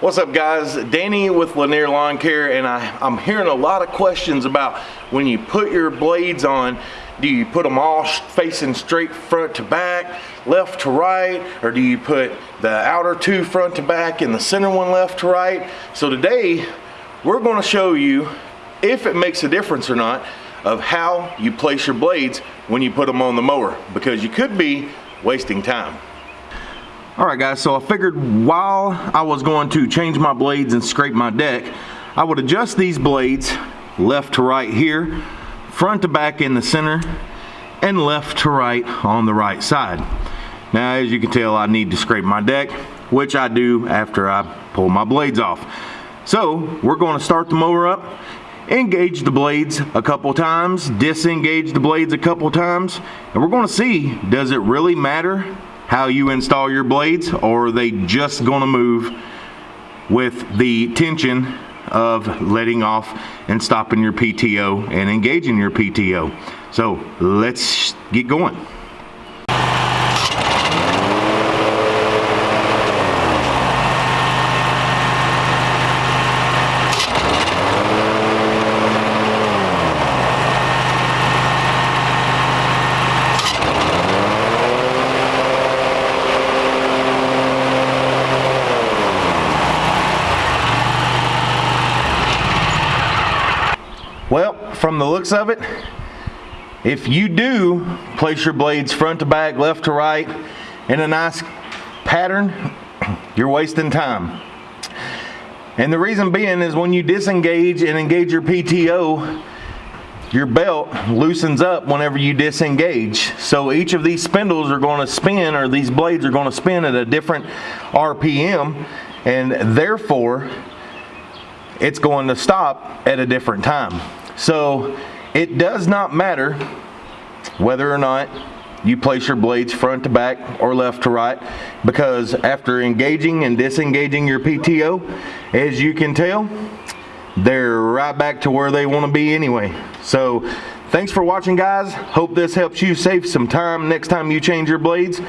What's up guys, Danny with Lanier Lawn Care and I, I'm hearing a lot of questions about when you put your blades on, do you put them all facing straight front to back, left to right, or do you put the outer two front to back and the center one left to right? So today, we're gonna show you if it makes a difference or not of how you place your blades when you put them on the mower because you could be wasting time. Alright guys, so I figured while I was going to change my blades and scrape my deck, I would adjust these blades left to right here, front to back in the center, and left to right on the right side. Now as you can tell I need to scrape my deck, which I do after I pull my blades off. So we're going to start the mower up, engage the blades a couple times, disengage the blades a couple times, and we're going to see does it really matter how you install your blades or are they just gonna move with the tension of letting off and stopping your PTO and engaging your PTO. So let's get going. Well, from the looks of it, if you do place your blades front to back, left to right, in a nice pattern, you're wasting time. And the reason being is when you disengage and engage your PTO, your belt loosens up whenever you disengage. So each of these spindles are going to spin, or these blades are going to spin at a different RPM, and therefore it's going to stop at a different time. So it does not matter whether or not you place your blades front to back or left to right because after engaging and disengaging your PTO, as you can tell, they're right back to where they want to be anyway. So thanks for watching guys. Hope this helps you save some time next time you change your blades.